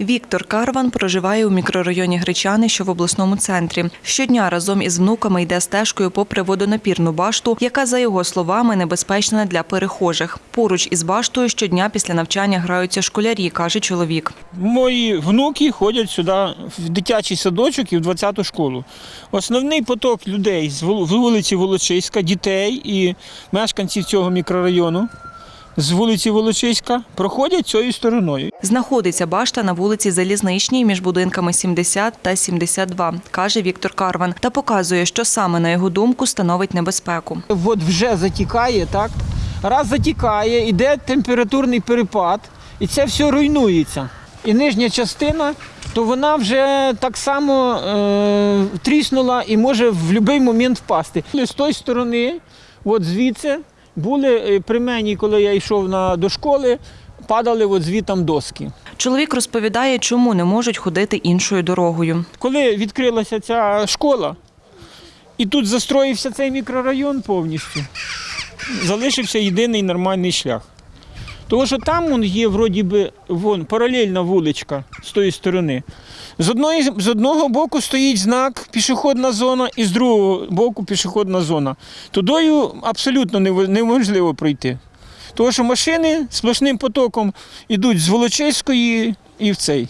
Віктор Карван проживає у мікрорайоні Гречани, що в обласному центрі. Щодня разом із внуками йде стежкою попри водонапірну башту, яка, за його словами, небезпечна для перехожих. Поруч із баштою щодня після навчання граються школярі, каже чоловік. Мої внуки ходять сюди в дитячий садочок і в 20-ту школу. Основний поток людей з вул- вулиці Волочиська, дітей і мешканців цього мікрорайону з вулиці Волочиська проходять цією стороною. Знаходиться башта на вулиці Залізничній між будинками 70 та 72, каже Віктор Карван, та показує, що саме на його думку становить небезпеку. От вже затікає, так? Раз затікає, йде температурний перепад, і це все руйнується. І нижня частина, то вона вже так само е, тріснула і може в будь-який момент впасти. З тої сторони, от звідси, були е, при мені, коли я йшов на, до школи, падали от звітам доски. Чоловік розповідає, чому не можуть ходити іншою дорогою. Коли відкрилася ця школа, і тут застроївся цей мікрорайон повністю, залишився єдиний нормальний шлях. Тому що там он є вроді би вон, паралельна вуличка з тої сторони. З, одної, з одного боку стоїть знак пішохідна зона, і з другого боку пішохідна зона. Тудою абсолютно неможливо пройти. Тому що машини сплошним потоком йдуть з Волочиської і в цей.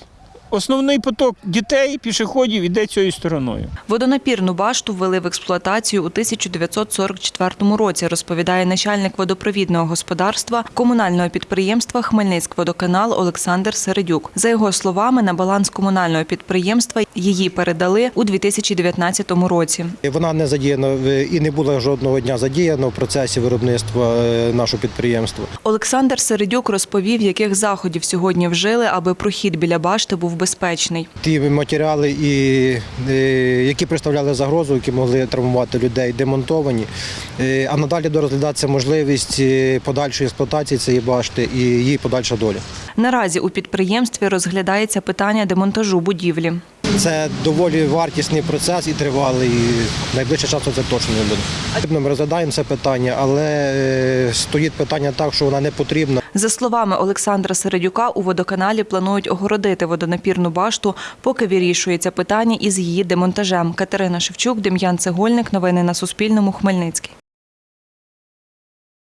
Основний поток дітей, пішоходів іде цією стороною. Водонапірну башту ввели в експлуатацію у 1944 році, розповідає начальник водопровідного господарства комунального підприємства Хмельницькводоканал Олександр Середюк. За його словами, на баланс комунального підприємства її передали у 2019 році. Вона не задіяна і не була жодного дня задіяна в процесі виробництва е, нашого підприємства. Олександр Середюк розповів, яких заходів сьогодні вжили, аби прохід біля башти був безпечний. Ті матеріали, е, які представляли загрозу, які могли травмувати людей, демонтовані. Е, А надалі дорозглядається можливість е, подальшої експлуатації цієї башти і її подальша доля. Наразі у підприємстві розглядається питання демонтажу будівлі. Це доволі вартісний процес і тривалий. і Найближчим часом це точно не буде. Ми розглядаємо це питання, але е, стоїть питання так, що вона не потрібна. За словами Олександра Середюка, у водоканалі планують огородити водонапірну башту, поки вирішується питання із її демонтажем. Катерина Шевчук, Дем'ян Цегольник. Новини на Суспільному. Хмельницький.